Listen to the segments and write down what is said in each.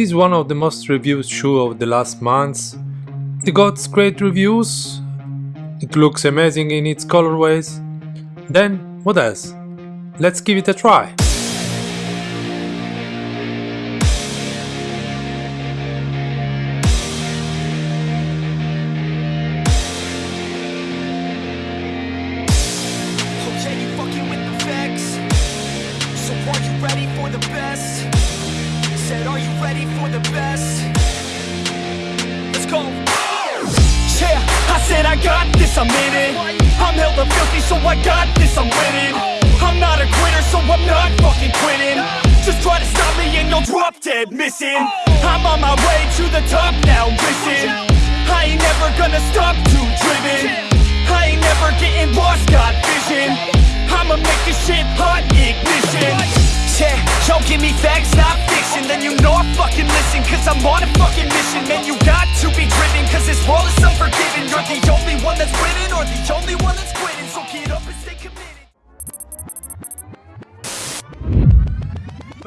Is one of the most reviewed shoes of the last months. It got great reviews, it looks amazing in its colorways. Then, what else? Let's give it a try. Said, are you ready for the best? Let's go. Yeah, I said I got this, I'm in it. I'm hella filthy, so I got this, I'm winning. I'm not a quitter, so I'm not fucking quitting. Just try to stop me and you'll drop dead missing. I'm on my way to the top now, listen. I ain't never gonna stop too driven. I ain't never getting lost, got vision. I'ma make this shit hot ignition. Yeah, yo, give me facts, not fiction. Then you know I fucking listen Cause I'm on a fucking mission. Man, you got to be driven Cause this world is unforgiving. You're the only one that's winning Or the only one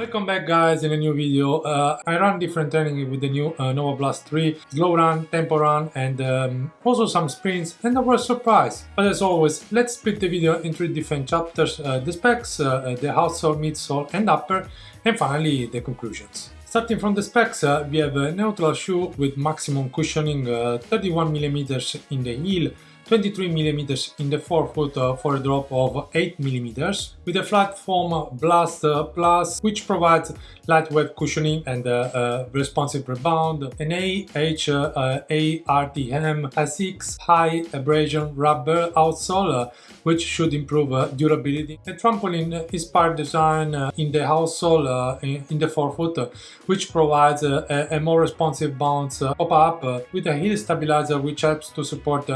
Welcome back guys in a new video. Uh, I run different training with the new uh, Nova Blast 3, slow run, tempo run and um, also some sprints and I was surprised. But as always, let's split the video in three different chapters, uh, the specs, uh, uh, the outsole, midsole and upper and finally the conclusions. Starting from the specs, uh, we have a neutral shoe with maximum cushioning 31mm in the heel, 23mm in the forefoot uh, for a drop of 8mm with a FlyteFoam Blast uh, Plus which provides lightweight cushioning and uh, uh responsive rebound, an AH-ARTM uh, uh, ASICS high abrasion rubber outsole which should improve durability. A trampoline inspired design in the outsole in, in, the forefoot which provides a, a, more responsive bounce pop-up with a heel stabilizer which helps to support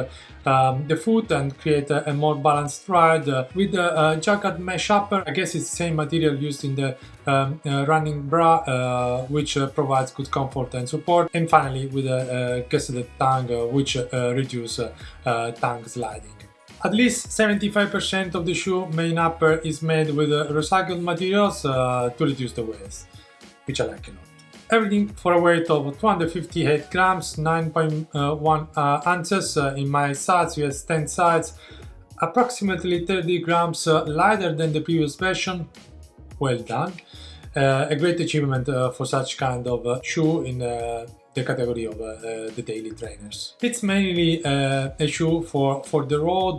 um, the foot and create a, a more balanced ride uh, with the uh, jacquard mesh upper. I guess it's the same material used in the um, uh, running bra uh, which uh, provides good comfort and support and finally with a, a gusseted tongue uh, which reduce tongue sliding. At least 75% of the shoe main upper is made with recycled materials to reduce the waste, which I like a lot. Everything for a weight of 258 grams, 9.1 uh, ounces uh, in my size, US 10 size, approximately 30 grams uh, lighter than the previous version. Well done. Uh, a great achievement uh, for such kind of uh, shoe in the category of the daily trainers. It's mainly a shoe for, for the road.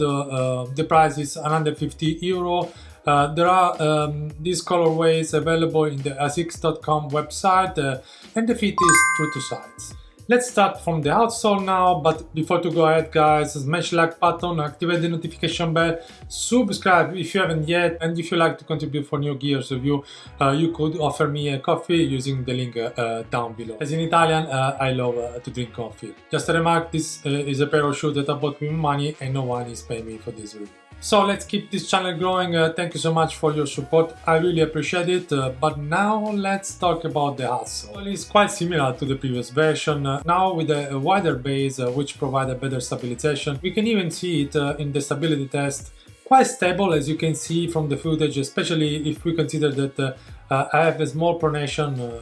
the price is 150 euro uh, there are um, these colorways available in the asics.com website uh, and the fit is true to size. Let's start from the outsole now, but before to go ahead guys, smash like button, activate the notification bell, subscribe if you haven't yet, and if you like to contribute for new gears review, uh, you could offer me a coffee using the link uh, down below. As in Italian, uh, I love uh, to drink coffee. Just a remark, this uh, is a pair of shoes that I bought with money and no one is paying me for this review. So let's keep this channel growing. Uh, thank you so much for your support. I really appreciate it. Uh, but now let's talk about the outsole. It's quite similar to the previous version. Uh, now with a, wider base uh, which provide a better stabilization. We can even see it uh, in the stability test. Quite stable as you can see from the footage, especially if we consider that uh, I have a small pronation.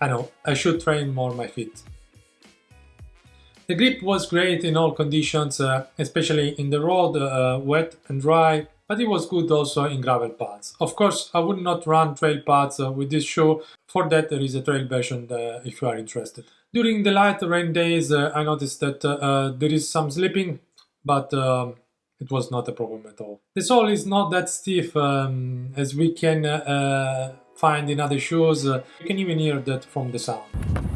I know, I should train more my feet. The grip was great in all conditions, uh, especially in the road, uh, wet and dry, but it was good also in gravel paths. Of course, I would not run trail paths uh, with this shoe, for that there is a trail version uh, if you are interested. During the light rain days, uh, I noticed that uh, there is some slipping, but um, it was not a problem at all. The sole is not that stiff um, as we can find in other shoes, you can even hear that from the sound.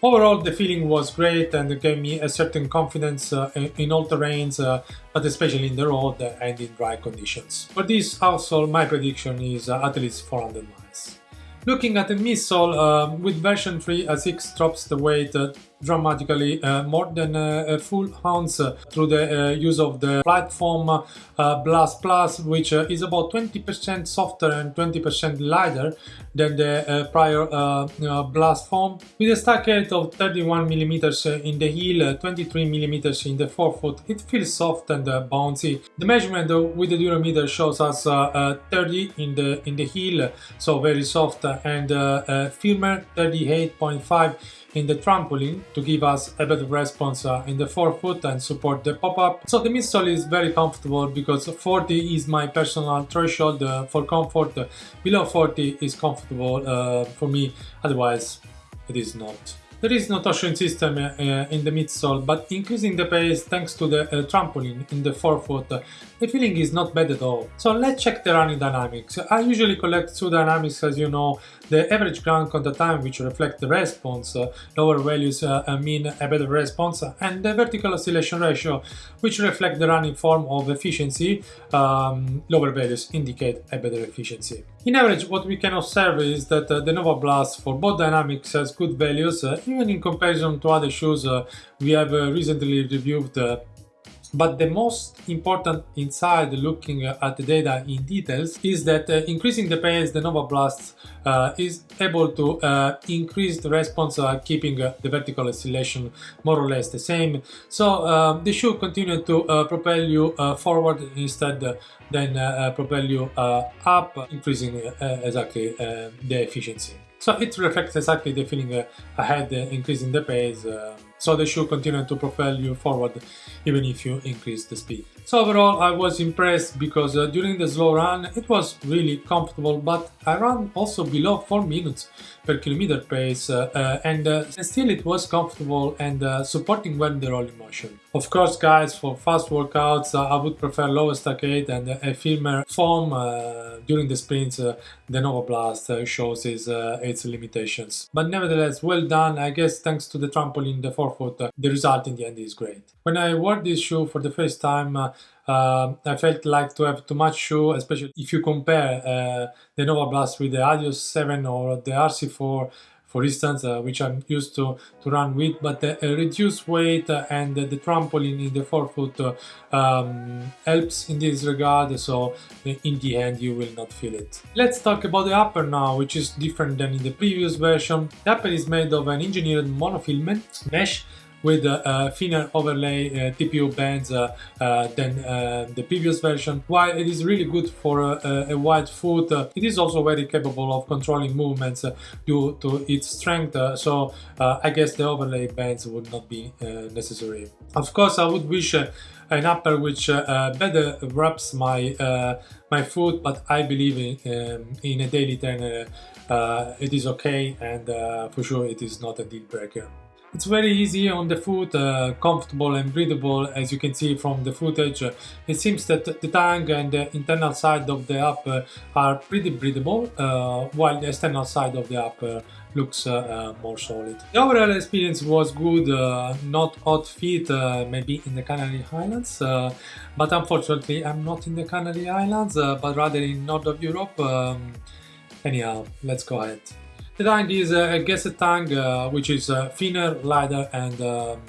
Overall, the feeling was great and it gave me a certain confidence uh, in all terrains, uh, but especially in the road and in dry conditions. For this outsole, my prediction is uh, at least 400 miles. Looking at the midsole, uh, with version 3 ASICS drops the weight uh, dramatically uh, more than uh, a full ounce uh, through the uh, use of the platform uh, Blast Plus, which is about 20% softer and 20% lighter than the prior Blast foam, with a stack height of 31 mm in the heel, 23 mm in the forefoot. It feels soft and bouncy. The measurement with the durometer shows us 30 in the in the heel, so very soft, and firmer 38.5 in the trampoline to give us a better response uh, in the forefoot and support the pop-up. So the midsole is very comfortable because 40 is my personal threshold uh, for comfort. Below 40 is comfortable uh, for me, otherwise it is not. There is no torsion system uh, in the midsole, but increasing the pace thanks to the uh, trampoline in the forefoot, the feeling is not bad at all. So let's check the running dynamics. I usually collect two dynamics as you know, the average ground contact time which reflect the response, lower values uh, mean a better response, and the vertical oscillation ratio which reflect the running form of efficiency, um, lower values indicate a better efficiency. In average, what we can observe is that uh, the Nova Blast for both dynamics has good values, uh, even in comparison to other shoes we have recently reviewed but the most important inside looking at the data in details is that uh, increasing the pace the Nova Blast uh, is able to uh, increase the response uh, keeping uh, the vertical oscillation more or less the same. So um, the shoe continue to uh, propel you forward instead than propel you up increasing exactly the efficiency. So it reflects exactly the feeling ahead increasing the pace so they should continue to propel you forward even if you increase the speed. So overall I was impressed because uh, during the slow run it was really comfortable but I ran also below 4 minutes per kilometer pace uh, uh, and, uh, still it was comfortable and uh, supporting well the rolling motion. Of course guys for fast workouts uh, I would prefer lower stack height and a firmer foam during the sprints the Nova Blast shows its, its limitations. But nevertheless well done I guess thanks to the trampoline the forefoot the result in the end is great. When I wore this shoe for the first time uh, I felt like to have too much shoe, especially if you compare uh, the Nova Blast with the Adios 7 or the RC4 for instance, uh, which I'm used to, to run with, but the uh, reduced weight and the, trampoline in the forefoot uh, um, helps in this regard, so in the end you will not feel it. Let's talk about the upper now, which is different than in the previous version. The upper is made of an engineered monofilament mesh with a thinner overlay uh, TPU bands uh, uh, than the previous version. While it is really good for a, a wide foot, it is also very capable of controlling movements due to its strength, so I guess the overlay bands would not be necessary. Of course, I would wish an upper which uh, better wraps my uh, my foot but I believe in, um, in a daily trainer uh, it is okay and for sure it is not a deal breaker. It's very easy on the foot, uh, comfortable and breathable as you can see from the footage. It seems that the tongue and the internal side of the app uh, are pretty breathable, uh, while the external side of the app uh, looks uh, uh, more solid. The overall experience was good, not hot feet, maybe in the Canary Islands, but unfortunately I'm not in the Canary Islands, but rather in north of Europe. Um, anyhow, let's go ahead. The tank is a guest tank, uh, which is uh, thinner, lighter and um,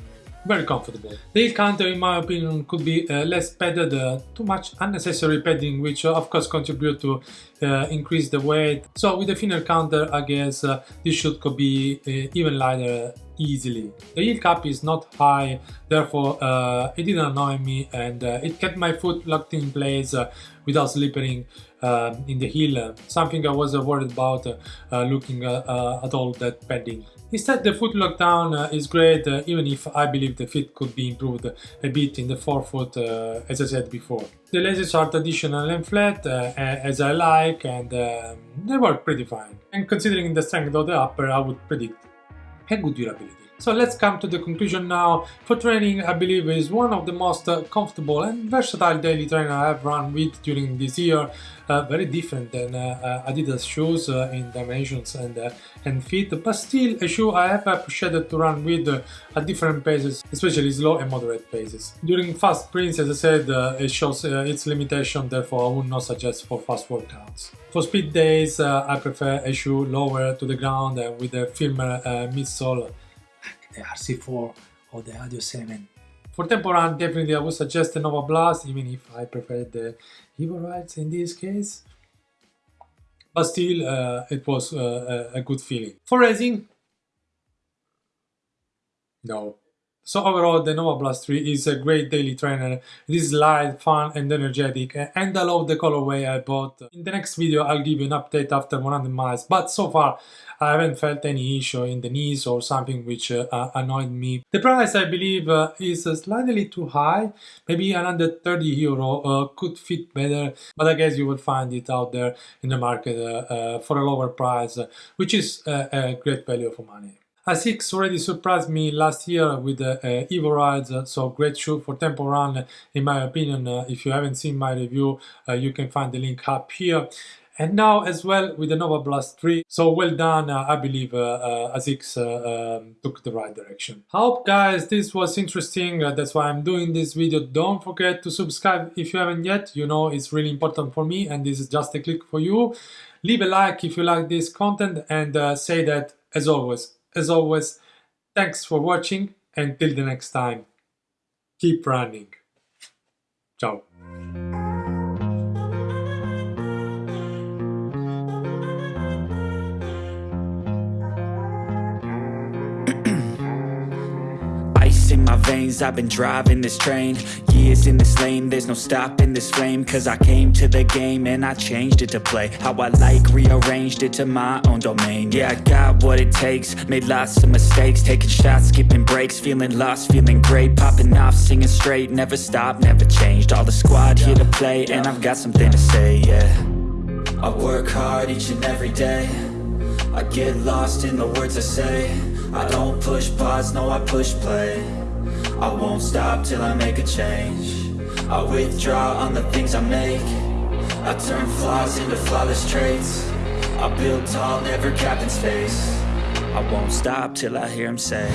very comfortable. The heel counter in my opinion could be uh, less padded, uh, too much unnecessary padding which uh, of course contribute to uh, increase the weight. So with a thinner counter I guess this should could be even lighter easily. The heel cap is not high, therefore uh, it didn't annoy me and uh, it kept my foot locked in place uh, without slipping in the heel, something I was worried about uh, looking uh, uh, at all that padding. Instead, the foot lockdown uh, is great, uh, even if I believe the fit could be improved a bit in the forefoot, uh, as I said before. The laces are traditional and flat, as I like, and um, they work pretty fine. And considering the strength of the upper, I would predict a good durability. So let's come to the conclusion now. For training, I believe is one of the most uh, comfortable and versatile daily trainer I have run with during this year. Uh, very different than uh, uh Adidas shoes uh, in dimensions and and fit, but still a shoe I have appreciated to run with at different paces, especially slow and moderate paces. During fast sprints, as I said, it shows its limitation, therefore I would not suggest for fast workouts. For speed days, I prefer a shoe lower to the ground and with a firmer midsole the RC4 or the Adios 7. For tempo run, definitely I would suggest the Nova Blast, even if I prefer the Evo Rides in this case. But still, uh, it was uh, a good feeling. For racing, no. So overall, the Nova Blast 3 is a great daily trainer. It is light, fun and energetic and I love the colorway I bought. In the next video, I'll give you an update after 100 miles, but so far I haven't felt any issue in the knees or something which uh, annoyed me. The price, I believe, uh, is slightly too high. Maybe another 30 euro uh, could fit better, but I guess you will find it out there in the market uh, uh, for a lower price, which is a great value for money. ASICS already surprised me last year with the uh, Evo Rides, uh, so great shoe for tempo run in my opinion. Uh, if you haven't seen my review, uh, you can find the link up here. And now as well with the Nova Blast 3, so well done, uh, I believe uh, ASICS um, took the right direction. I hope guys this was interesting, that's why I'm doing this video. Don't forget to subscribe if you haven't yet, you know it's really important for me and this is just a click for you. Leave a like if you like this content and say that as always as always, thanks for watching and till the next time, keep running. Ciao. Veins I've been driving this train. Years in this lane There's no stopping this flame. Cause I came to the game And I changed it to play How I like Rearranged it to my own domain. Yeah, I got what it takes Made lots of mistakes. Taking shots, skipping breaks Feeling lost, feeling great. Popping off, singing straight Never stopped, never changed. All the squad here to play And I've got something to say, yeah. I work hard each and every day. I get lost in the words I say. I don't push pause, no I push play I won't stop till I make a change. I withdraw on the things I make. I turn flaws into flawless traits. I build tall, never capped in space. I won't stop till I hear him say